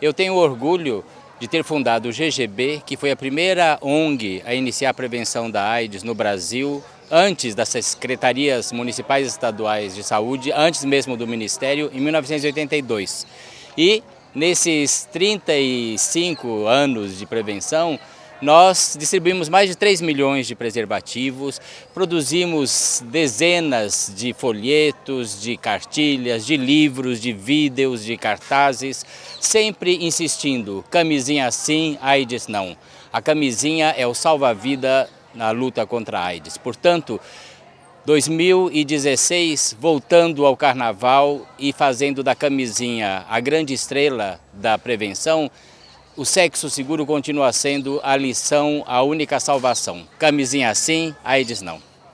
Eu tenho orgulho de ter fundado o GGB, que foi a primeira ONG a iniciar a prevenção da AIDS no Brasil, antes das secretarias municipais e estaduais de saúde, antes mesmo do Ministério, em 1982. E nesses 35 anos de prevenção, nós distribuímos mais de 3 milhões de preservativos, produzimos dezenas de folhetos, de cartilhas, de livros, de vídeos, de cartazes, sempre insistindo, camisinha sim, AIDS não. A camisinha é o salva-vida na luta contra a AIDS. Portanto, 2016, voltando ao carnaval e fazendo da camisinha a grande estrela da prevenção, o sexo seguro continua sendo a lição, a única salvação. Camisinha sim, AIDS não.